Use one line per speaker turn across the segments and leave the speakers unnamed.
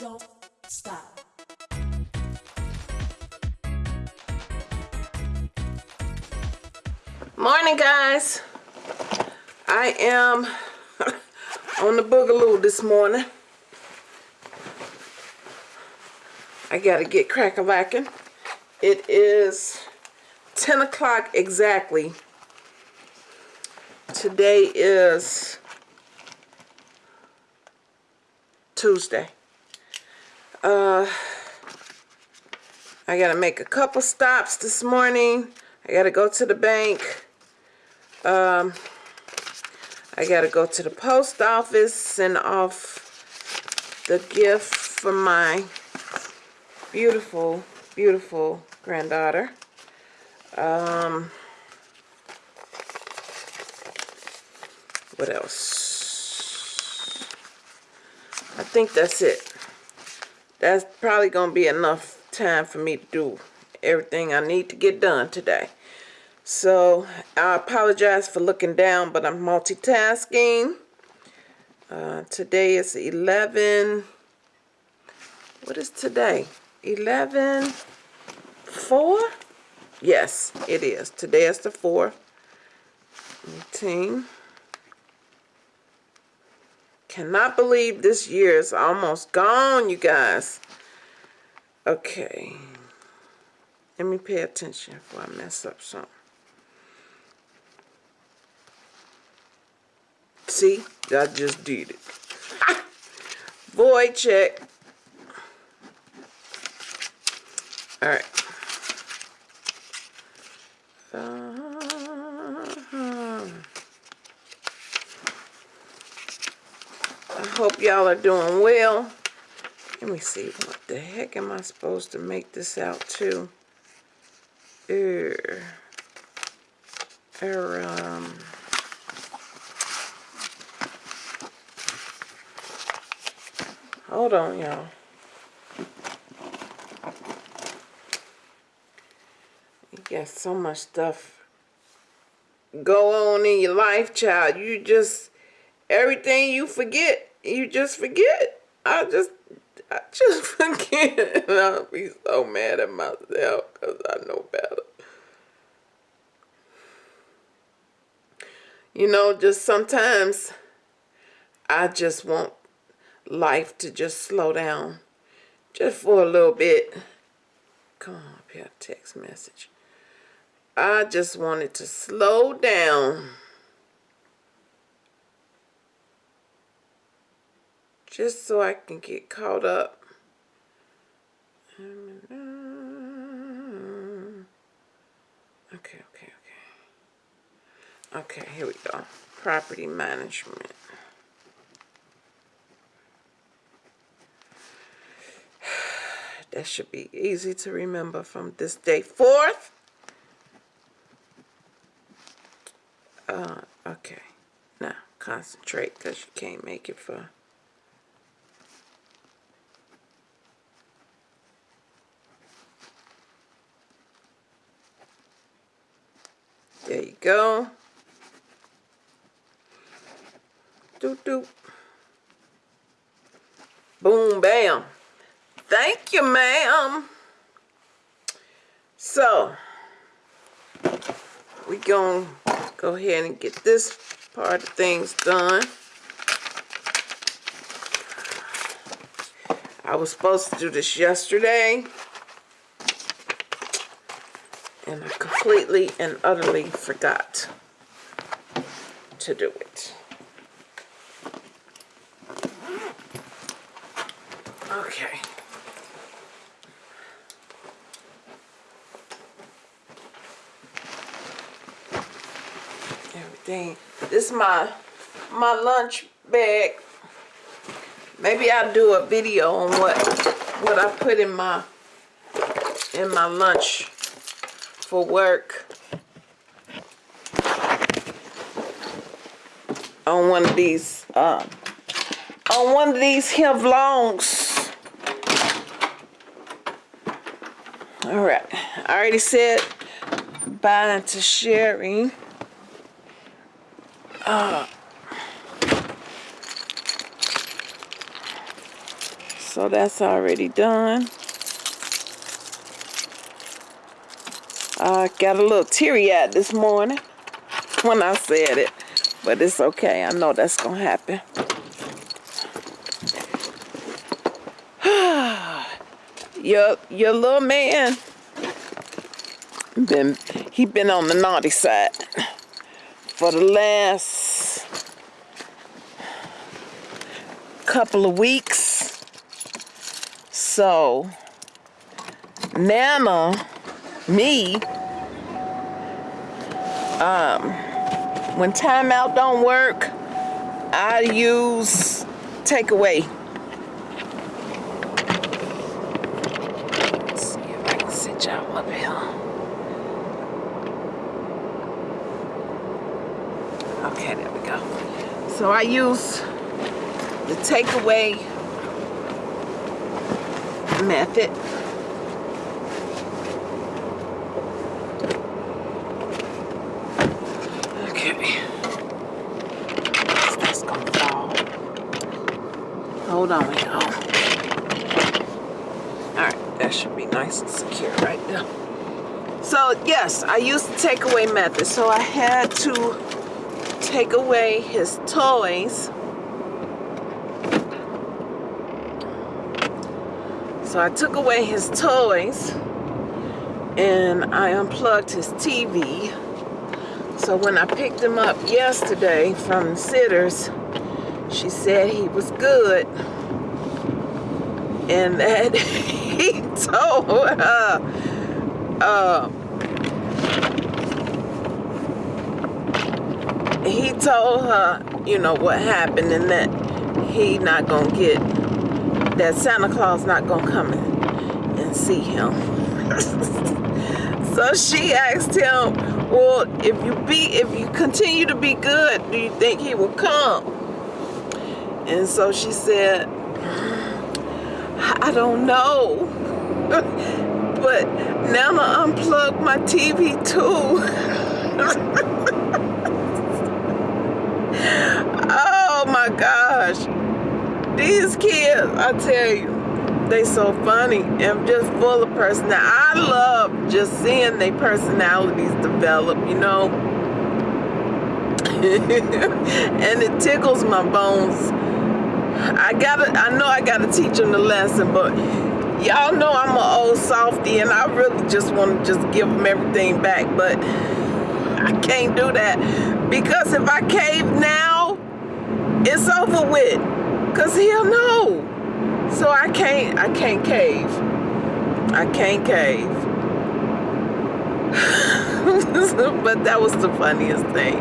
don't stop.
Morning, guys. I am on the boogaloo this morning. I gotta get crack-a-lacking. It is 10 o'clock exactly. Today is Tuesday. Uh, I gotta make a couple stops this morning. I gotta go to the bank. Um, I gotta go to the post office, send off the gift for my beautiful, beautiful granddaughter. Um, what else? I think that's it. That's probably gonna be enough time for me to do everything I need to get done today. So I apologize for looking down, but I'm multitasking. Uh, today is 11. What is today? 11 4? Yes, it is. Today is the 4th. 18. Cannot believe this year is almost gone, you guys. Okay. Let me pay attention before I mess up something. See, I just did it. Void check. All right. Uh-huh. I hope y'all are doing well. Let me see, what the heck am I supposed to make this out to? Er, er, um, hold on, y'all. You got so much stuff go on in your life, child. You just, everything you forget, you just forget. I just, I just forget. And I'll be so mad at myself because I know better. You know, just sometimes I just want life to just slow down just for a little bit. Come on up here, text message. I just wanted to slow down. Just so I can get caught up. Okay, okay, okay. Okay, here we go. Property management. That should be easy to remember from this day forth. Uh, okay. Now, concentrate because you can't make it for... There you go. Doop doop. Boom, bam. Thank you, ma'am. So, we gonna go ahead and get this part of things done. I was supposed to do this yesterday. And I completely and utterly forgot to do it. Okay. Everything. This is my my lunch bag. Maybe I'll do a video on what what I put in my in my lunch for work on one of these um, on one of these here vlogs. All right, I already said bye to Sherry. Uh, So that's already done. I got a little teary-eyed this morning when I said it. But it's okay. I know that's going to happen. your, your little man, been, he been on the naughty side for the last couple of weeks. So, Nana me, um, when timeout don't work, I use takeaway. Let's see if I can sit y'all up here. Okay, there we go. So I use the takeaway method. Hold on, y'all. Oh. Alright, that should be nice and secure right there. So, yes, I used the takeaway method. So I had to take away his toys. So I took away his toys and I unplugged his TV. So when I picked him up yesterday from Sitters, she said he was good and that he told her uh, he told her you know what happened and that he not gonna get that Santa Claus not gonna come and see him. So she asked him well if you be if you continue to be good do you think he will come? And so she said, I don't know. but now I unplugged my TV too. oh my gosh. These kids, I tell you, they so funny and just full of personality. I love just seeing their personalities develop, you know. and it tickles my bones I gotta, I know I gotta teach them the lesson, but y'all know I'm an old softy and I really just want to just give them everything back, but I can't do that because if I cave now, it's over with because he'll know. So I can't, I can't cave. I can't cave. but that was the funniest thing.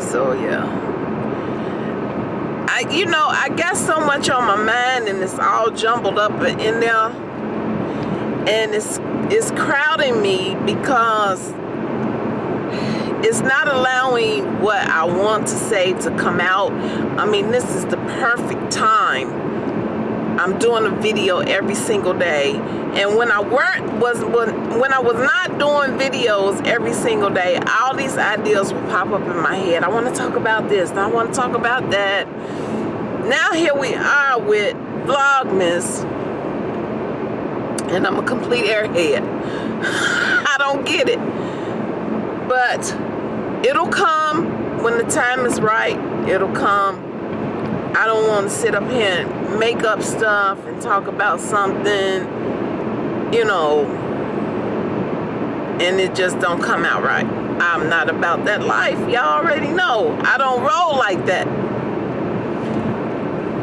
So yeah. I, you know, I got so much on my mind and it's all jumbled up in there. And it's, it's crowding me because it's not allowing what I want to say to come out. I mean, this is the perfect time. I'm doing a video every single day. And when I weren't was when when I was not doing videos every single day, all these ideas would pop up in my head. I want to talk about this, I want to talk about that now here we are with Vlogmas and I'm a complete airhead. I don't get it. But it'll come when the time is right. It'll come. I don't want to sit up here and make up stuff and talk about something, you know, and it just don't come out right. I'm not about that life. Y'all already know. I don't roll like that.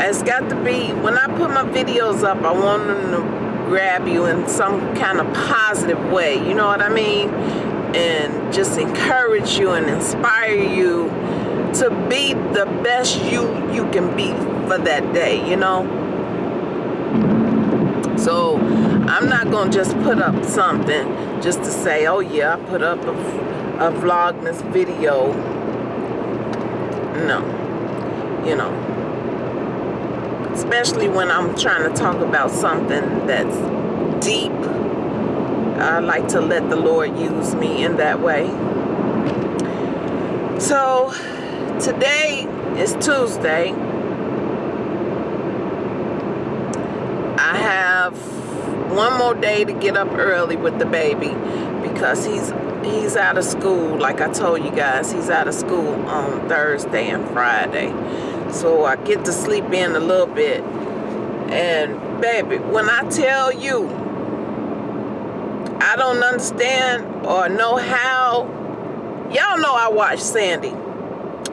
It's got to be, when I put my videos up, I want them to grab you in some kind of positive way, you know what I mean? And just encourage you and inspire you to be the best you you can be for that day, you know? So I'm not gonna just put up something just to say, oh yeah, I put up a, a Vlogmas video. No, you know, especially when I'm trying to talk about something that's deep. I like to let the Lord use me in that way. So today is Tuesday. I have one more day to get up early with the baby because he's he's out of school. Like I told you guys he's out of school on Thursday and Friday. So I get to sleep in a little bit. And baby when I tell you I don't understand or know how y'all know I watch Sandy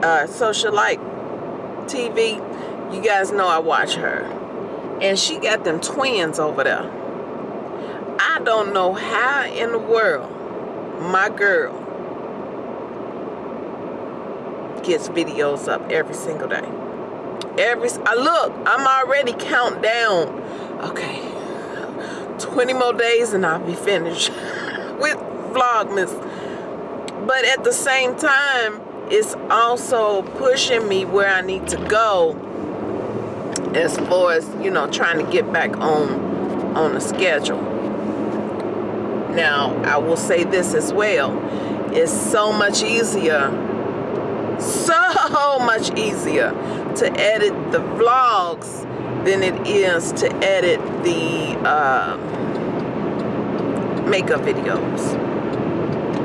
uh, socialite TV you guys know I watch her and she got them twins over there I don't know how in the world my girl gets videos up every single day. Every I look, I'm already count down. Okay, 20 more days and I'll be finished with Vlogmas. But at the same time, it's also pushing me where I need to go as far as you know trying to get back on on the schedule now, I will say this as well. It's so much easier, so much easier to edit the vlogs than it is to edit the uh, makeup videos.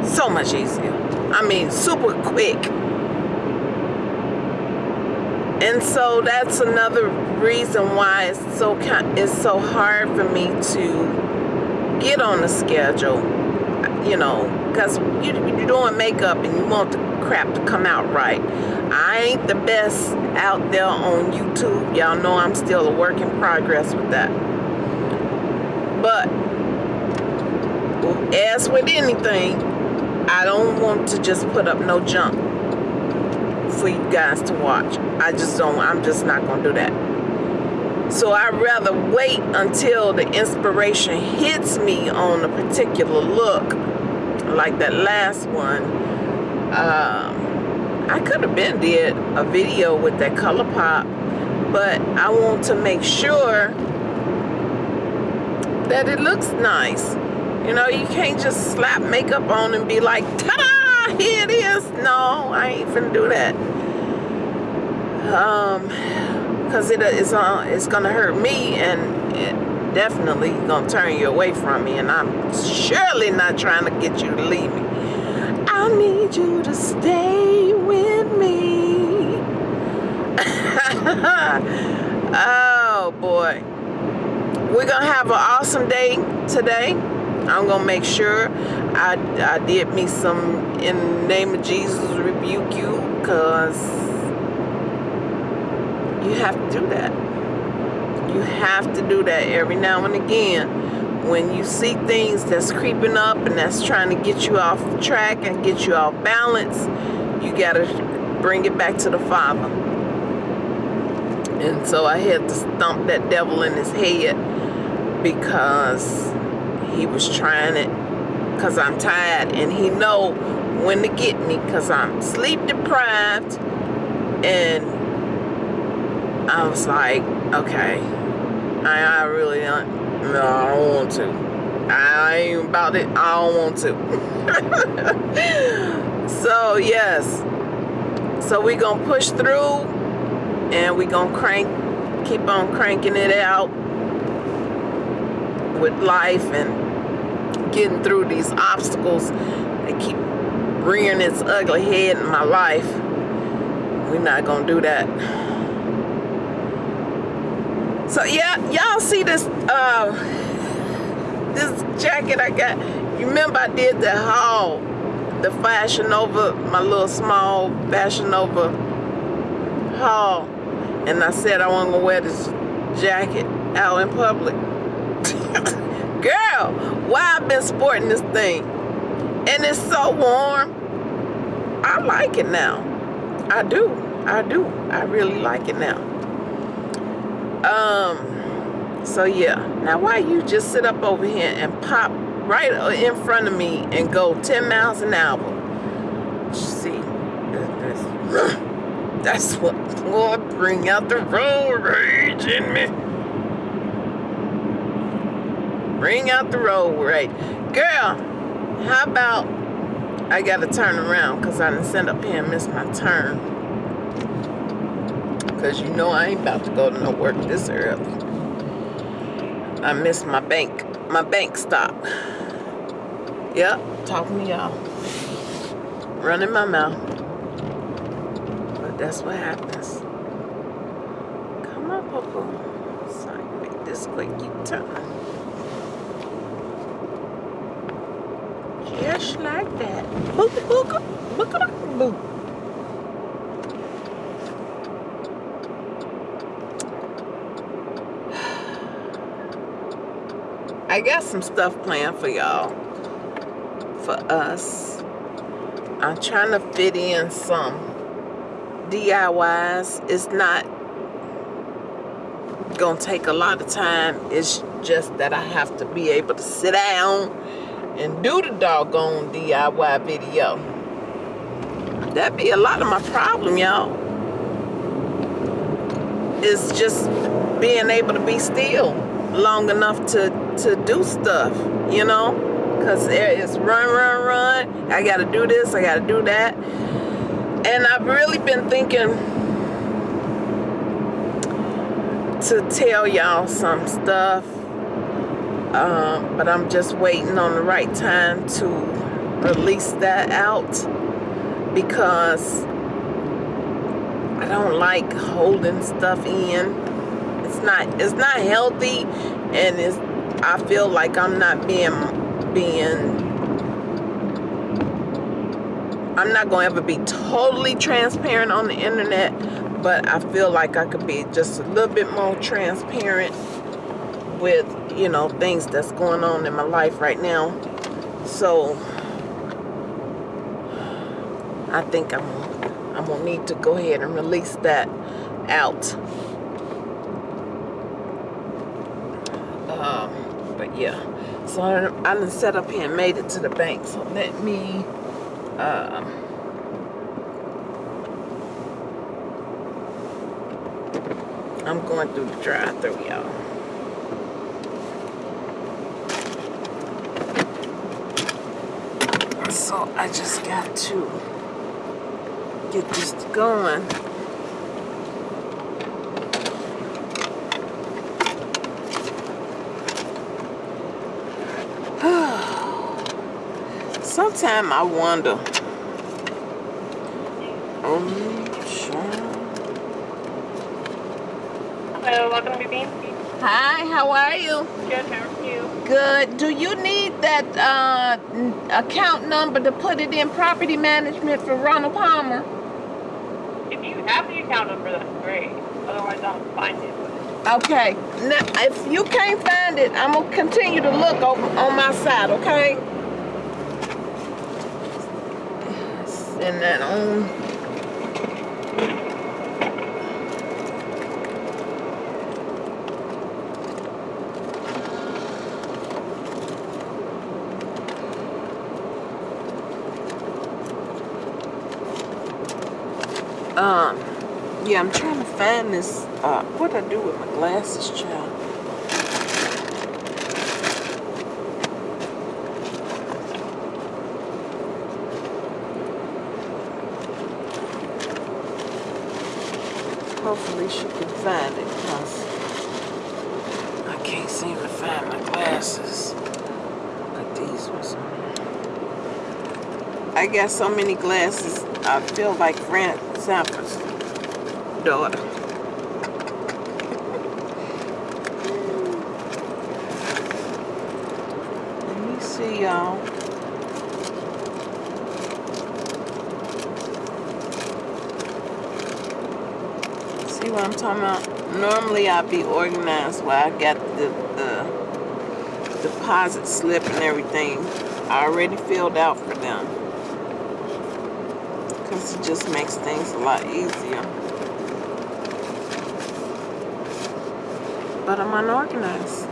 So much easier. I mean, super quick. And so that's another reason why it's so it's so hard for me to get on the schedule, you know, because you, you're doing makeup and you want the crap to come out right. I ain't the best out there on YouTube. Y'all know I'm still a work in progress with that. But as with anything, I don't want to just put up no junk for you guys to watch. I just don't, I'm just not going to do that. So I'd rather wait until the inspiration hits me on a particular look, like that last one. Um, I could have been did a video with that ColourPop, but I want to make sure that it looks nice. You know, you can't just slap makeup on and be like, ta-da, here it is. No, I ain't finna do that. Um, because it is uh, it's gonna hurt me and it definitely gonna turn you away from me and I'm surely not trying to get you to leave me I need you to stay with me oh boy we're gonna have an awesome day today I'm gonna make sure I, I did me some in the name of Jesus rebuke you because you have to do that. You have to do that every now and again. When you see things that's creeping up and that's trying to get you off track and get you off balance, you got to bring it back to the Father. And so I had to stomp that devil in his head because he was trying it because I'm tired and he know when to get me because I'm sleep deprived and I was like, okay, I, I really don't, no, I don't want to. I ain't about it, I don't want to. so, yes. So we gonna push through and we gonna crank, keep on cranking it out with life and getting through these obstacles that keep rearing its ugly head in my life. We're not gonna do that. So yeah, y'all see this uh, this jacket I got. You remember I did the haul, the Fashion Nova, my little small Fashion Nova haul, and I said I want to wear this jacket out in public. Girl, why I've been sporting this thing, and it's so warm. I like it now. I do. I do. I really like it now. Um, so yeah. Now why you just sit up over here and pop right in front of me and go 10 miles an hour? See, that's what Lord bring out the road rage in me. Bring out the road right. Girl, how about I gotta turn around because I didn't send up here and miss my turn because you know I ain't about to go to no work this early. I missed my bank, my bank stop. Yep, talking to y'all. Running my mouth. But that's what happens. Come on, Popo. So I make this quick U-turn. Just like that. I got some stuff planned for y'all. For us. I'm trying to fit in some DIYs. It's not gonna take a lot of time. It's just that I have to be able to sit down and do the doggone DIY video. That'd be a lot of my problem, y'all. It's just being able to be still long enough to, to do stuff, you know? Because is run, run, run. I got to do this, I got to do that. And I've really been thinking to tell y'all some stuff um, but I'm just waiting on the right time to release that out because I don't like holding stuff in. It's not it's not healthy and it's I feel like I'm not being being I'm not going to ever be totally transparent on the internet, but I feel like I could be just a little bit more transparent with you know things that's going on in my life right now. So I think I'm I'm gonna need to go ahead and release that out. Um, but yeah. So I, I set up here and made it to the bank. So let me uh, I'm going through the drive through y'all So I just got to get this going. Sometimes I wonder.
Oh, sure. Hello, welcome to Bean.
Hi, how are you?
Good, how are you?
Good. Do you need that uh, account number to put it in property management for Ronald Palmer?
If you have the account number, that's great. Otherwise, I'll find it.
Okay. Now, if you can't find it, I'm going to continue to look over on my side, okay? Send that on. Um, yeah, I'm trying to find this. Uh, what I do with my glasses, child? Hopefully she can find it because I can't seem to find my glasses. But these was I got so many glasses I feel like Grant Zappa's daughter. Let me see y'all. See what I'm talking about? Normally I'd be organized where I got the, the deposit slip and everything I already filled out for them because it just makes things a lot easier. But I'm unorganized.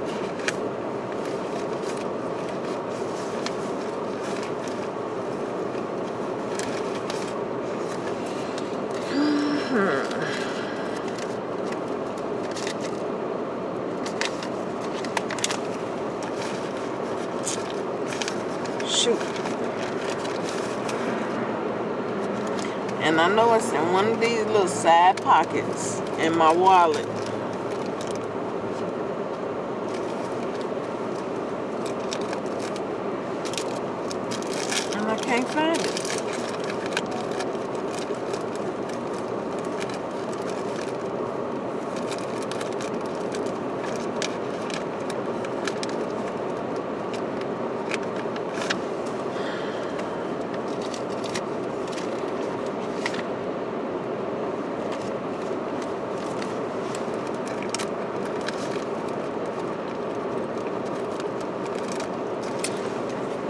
And I know it's in one of these little side pockets in my wallet. can't find it.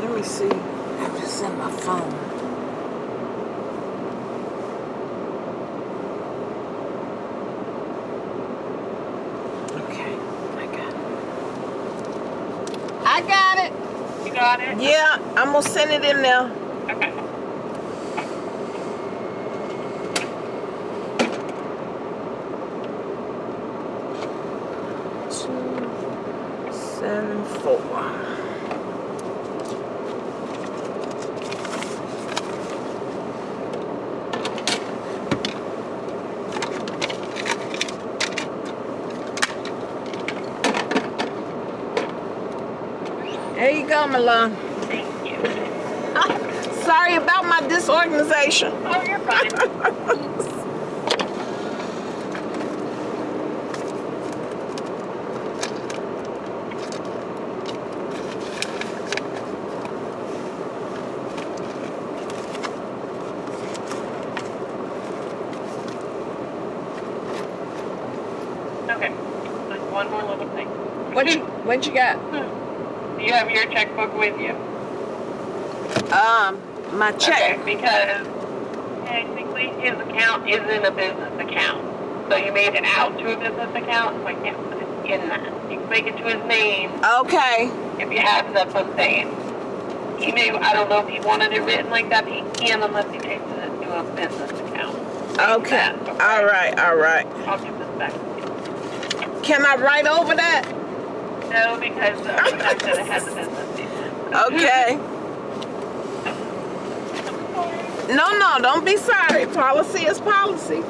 Let me see if it's in my phone. Okay, I got it. I got it.
You got it?
Yeah, I'm gonna send it in.
Okay.
Two, seven, four. There you go, Milan. Sorry about my disorganization.
Oh, you're fine. okay. Just one more little thing.
What you what you get?
Do hmm. you have your checkbook with you?
Um, my check.
Okay, because technically his account isn't a business account. So you made it out to a business account, so I can't put it in that. You can make it to his name
Okay.
if you have, that's what I'm saying. He may, I don't know if he wanted it written like that, but he can unless he takes it to a business account.
Okay.
That,
All right. All right.
I'll give this back to you.
Can I write over that?
No, because uh, fact that it has a business.
Okay. No, no, don't be sorry. Policy is policy.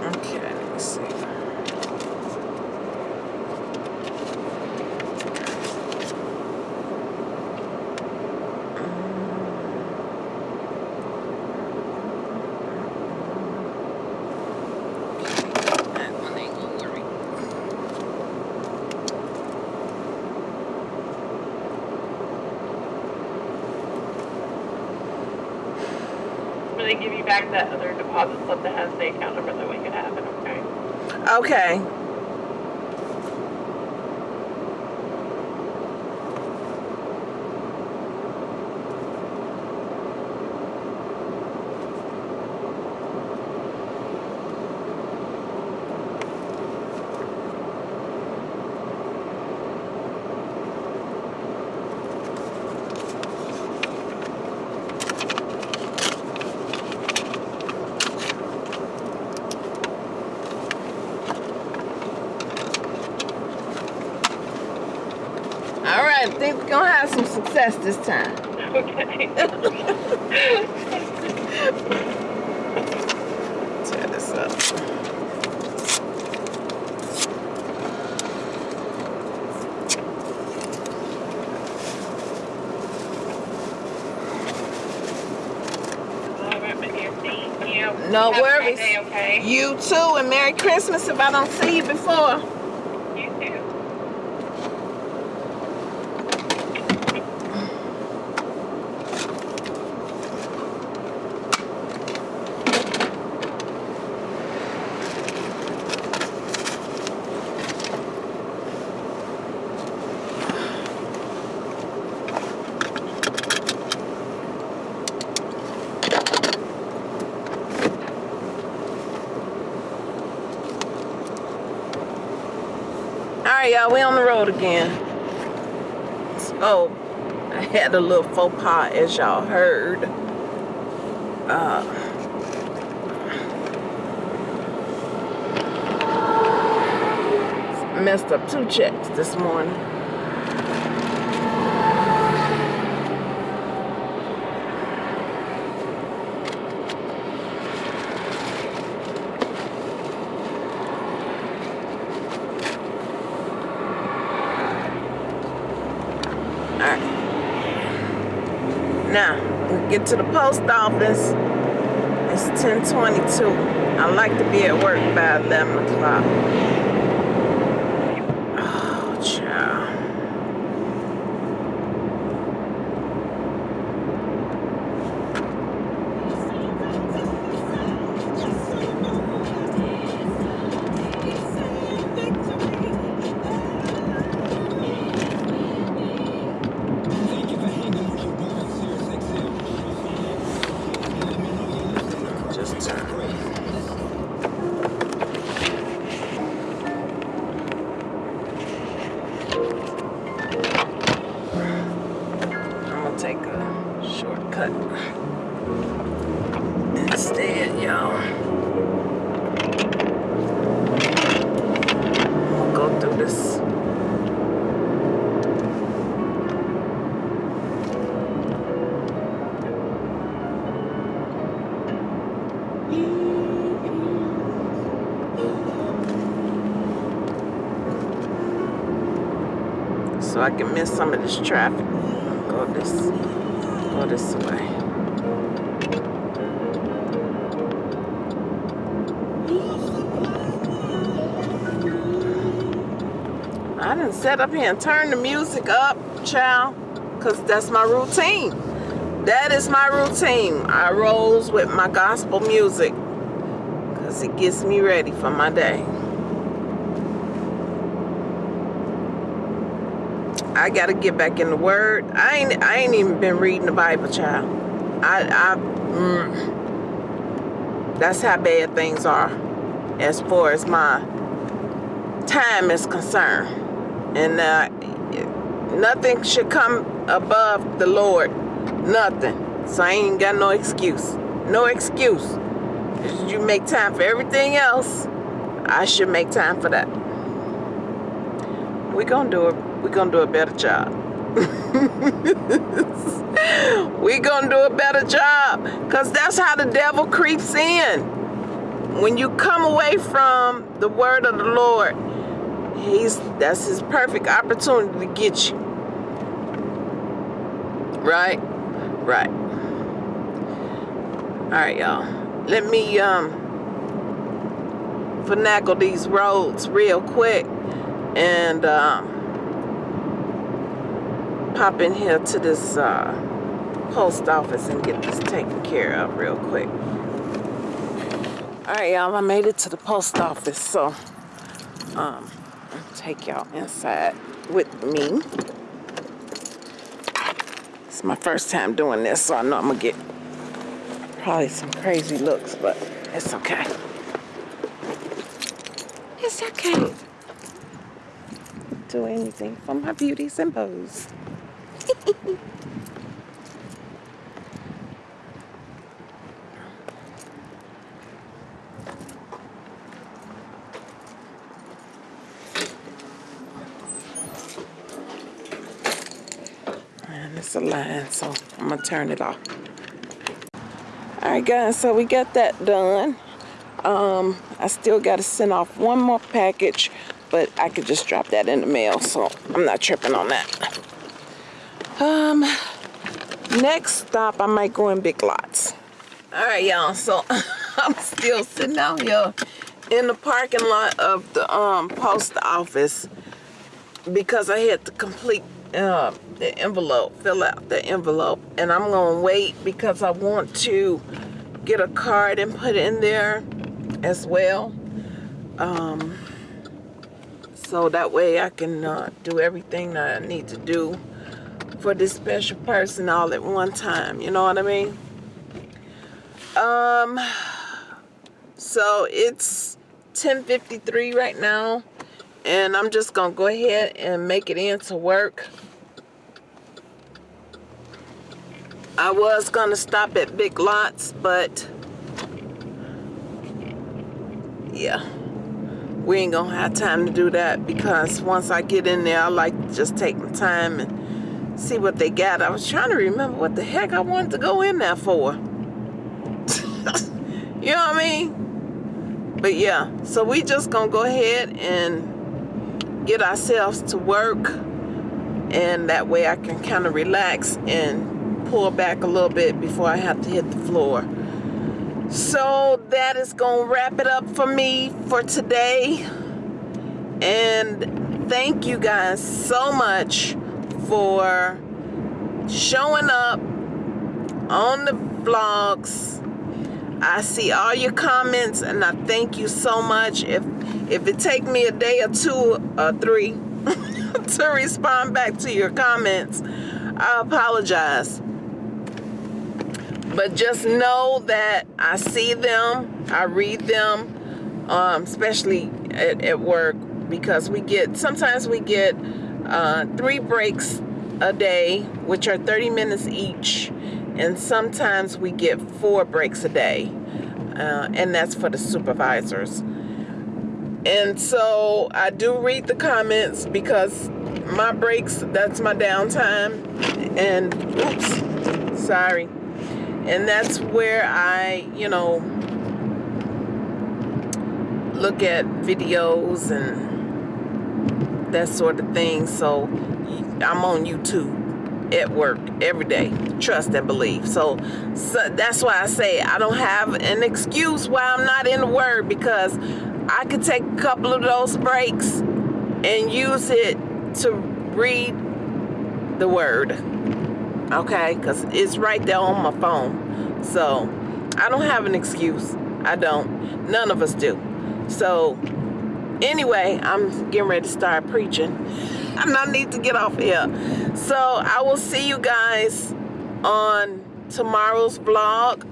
Okay, let me see. That one ain't gonna work.
I'm gonna give you back that other deposit slip that has the account number that we can have it, okay?
Okay. All right, I think we're gonna have some success this time.
Okay.
Tear this up. No
Have
worries.
day, okay?
You too, and Merry Christmas if I don't see you before. Y'all, we on the road again. Oh, I had a little faux pas, as y'all heard. Uh, messed up two checks this morning. Now, we get to the post office. It's 1022. I like to be at work by 11 o'clock. So I can miss some of this traffic. Go this, go this way. I didn't set up here and turn the music up, child, because that's my routine. That is my routine. I rolls with my gospel music because it gets me ready for my day. I gotta get back in the word. I ain't I ain't even been reading the Bible, child. I I mm, that's how bad things are as far as my time is concerned. And uh, nothing should come above the Lord. Nothing. So I ain't got no excuse. No excuse. You make time for everything else. I should make time for that. we gonna do it we're gonna do a better job. we're gonna do a better job because that's how the devil creeps in. When you come away from the word of the Lord, he's that's his perfect opportunity to get you. Right? Right. Alright, y'all. Let me um finagle these roads real quick and um pop in here to this uh, post office and get this taken care of real quick. All right, y'all, I made it to the post office, so um, I'll take y'all inside with me. It's my first time doing this, so I know I'm gonna get probably some crazy looks, but it's okay. It's okay. Do anything for my beauty and it's a line, so I'm gonna turn it off. All right, guys, so we got that done. Um, I still gotta send off one more package, but I could just drop that in the mail, so I'm not tripping on that. Um, next stop, I might go in Big Lots. All right, y'all, so I'm still sitting out here in the parking lot of the um post office because I had to complete uh, the envelope, fill out the envelope, and I'm gonna wait because I want to get a card and put it in there as well. Um, so that way I can uh, do everything that I need to do for this special person all at one time. You know what I mean? Um, so it's 10:53 right now, and I'm just gonna go ahead and make it into work. I was gonna stop at Big Lots, but yeah, we ain't gonna have time to do that because once I get in there, I like to just take my time and see what they got. I was trying to remember what the heck I wanted to go in there for. you know what I mean? But yeah, so we just gonna go ahead and get ourselves to work and that way I can kind of relax and pull back a little bit before I have to hit the floor. So that is to wrap it up for me for today. And thank you guys so much for showing up on the vlogs. I see all your comments and I thank you so much. If if it take me a day or two or three to respond back to your comments, I apologize. But just know that I see them, I read them, um, especially at, at work because we get, sometimes we get uh, three breaks a day, which are 30 minutes each. And sometimes we get four breaks a day. Uh, and that's for the supervisors. And so I do read the comments because my breaks, that's my downtime. And oops, sorry. And that's where I, you know, look at videos and that sort of thing. So I'm on YouTube at work every day. Trust and believe. So, so that's why I say I don't have an excuse why I'm not in the Word because I could take a couple of those breaks and use it to read the Word okay because it's right there on my phone so I don't have an excuse I don't none of us do so anyway I'm getting ready to start preaching. And I need to get off here. So I will see you guys on tomorrow's vlog.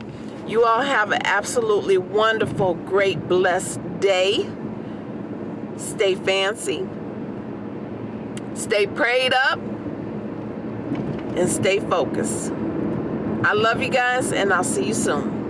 You all have an absolutely wonderful great blessed day. Stay fancy. Stay prayed up and stay focused. I love you guys, and I'll see you soon.